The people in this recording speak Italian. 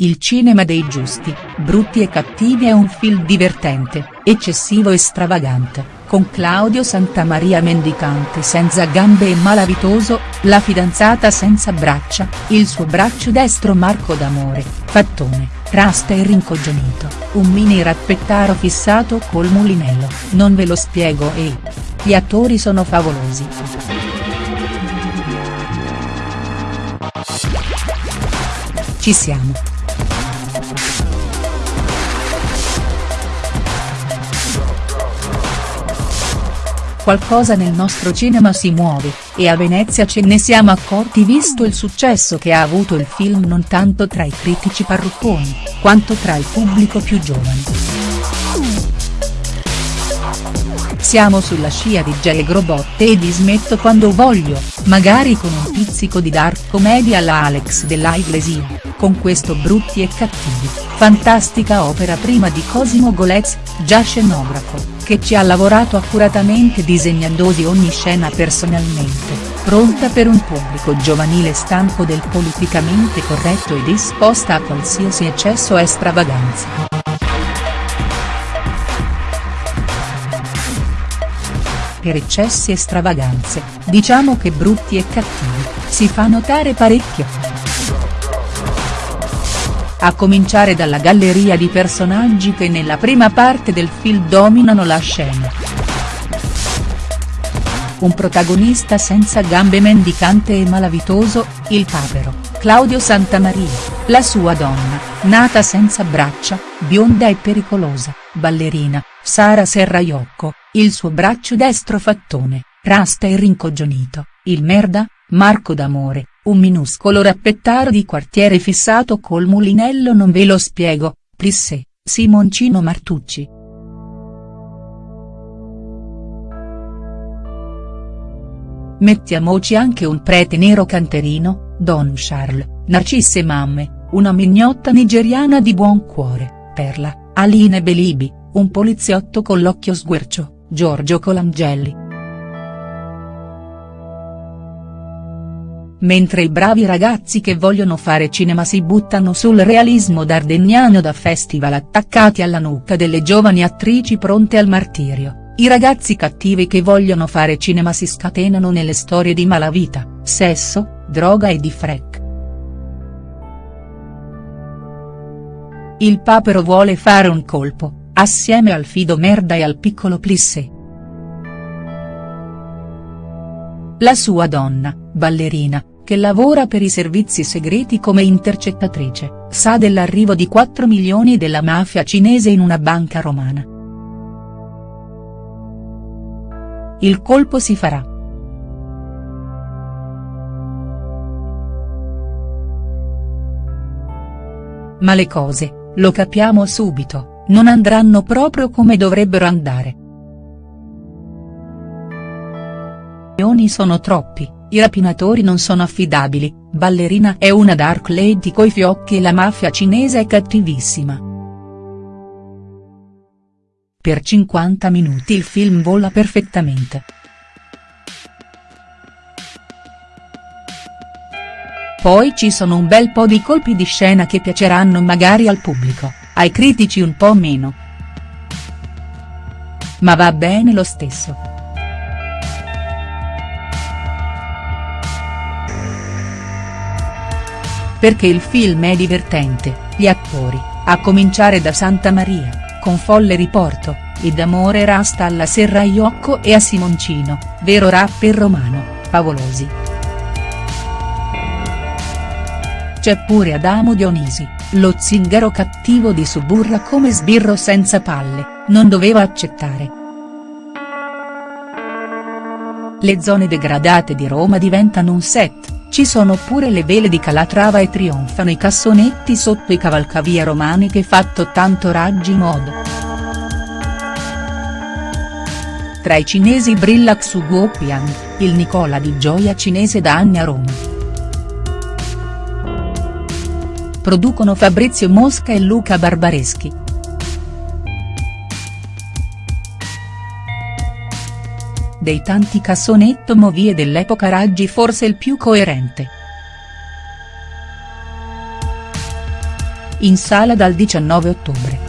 Il cinema dei giusti, brutti e cattivi è un film divertente, eccessivo e stravagante, con Claudio Santamaria mendicante senza gambe e malavitoso, la fidanzata senza braccia, il suo braccio destro Marco d'amore, fattone, rasta e rincoglionito, un mini rappettaro fissato col mulinello, non ve lo spiego e. Gli attori sono favolosi. Ci siamo. Qualcosa nel nostro cinema si muove, e a Venezia ce ne siamo accorti visto il successo che ha avuto il film non tanto tra i critici parrucconi, quanto tra il pubblico più giovane. Siamo sulla scia di J. Grobotte e di Smetto quando voglio, magari con un pizzico di dark comedy alla Alex della Iglesia, con questo Brutti e Cattivi, fantastica opera prima di Cosimo Golez, già scenografo, che ci ha lavorato accuratamente disegnandosi ogni scena personalmente, pronta per un pubblico giovanile stanco del politicamente corretto e disposta a qualsiasi eccesso e stravaganza. Per eccessi e stravaganze, diciamo che brutti e cattivi, si fa notare parecchio a cominciare dalla galleria di personaggi che nella prima parte del film dominano la scena. Un protagonista senza gambe mendicante e malavitoso, il papero, Claudio Santamaria, la sua donna, nata senza braccia, bionda e pericolosa, ballerina, Sara Serraiocco, il suo braccio destro fattone, rasta e rincoglionito, il merda, Marco d'amore, un minuscolo rappettaro di quartiere fissato col mulinello non ve lo spiego, Plissé, Simoncino Martucci. Mettiamoci anche un prete nero canterino, Don Charles, Narcisse Mamme, una mignotta nigeriana di buon cuore, Perla, Aline Belibi, un poliziotto con l'occhio sguercio, Giorgio Colangelli. Mentre i bravi ragazzi che vogliono fare cinema si buttano sul realismo dardeniano da festival attaccati alla nuca delle giovani attrici pronte al martirio, i ragazzi cattivi che vogliono fare cinema si scatenano nelle storie di malavita, sesso, droga e di freak. Il papero vuole fare un colpo, assieme al fido merda e al piccolo plissé. La sua donna, ballerina, che lavora per i servizi segreti come intercettatrice, sa dell'arrivo di 4 milioni della mafia cinese in una banca romana. Il colpo si farà. Ma le cose, lo capiamo subito, non andranno proprio come dovrebbero andare. I sono troppi i rapinatori non sono affidabili, Ballerina è una dark lady coi fiocchi e la mafia cinese è cattivissima. Per 50 minuti il film vola perfettamente. Poi ci sono un bel po' di colpi di scena che piaceranno magari al pubblico, ai critici un po' meno. Ma va bene lo stesso. perché il film è divertente, gli attori, a cominciare da Santa Maria, con folle riporto, ed amore rasta alla Serraiocco e a Simoncino, vero rapper romano, favolosi. C'è pure Adamo Dionisi, lo zingaro cattivo di Suburra come sbirro senza palle, non doveva accettare. Le zone degradate di Roma diventano un set ci sono pure le vele di Calatrava e trionfano i cassonetti sotto i cavalcavia romani che fatto tanto raggi modo. Tra i cinesi brilla Xu Guopiang, il Nicola di gioia cinese da anni a Roma. Producono Fabrizio Mosca e Luca Barbareschi. dei tanti cassonetto movie dell'epoca Raggi forse il più coerente. in sala dal 19 ottobre.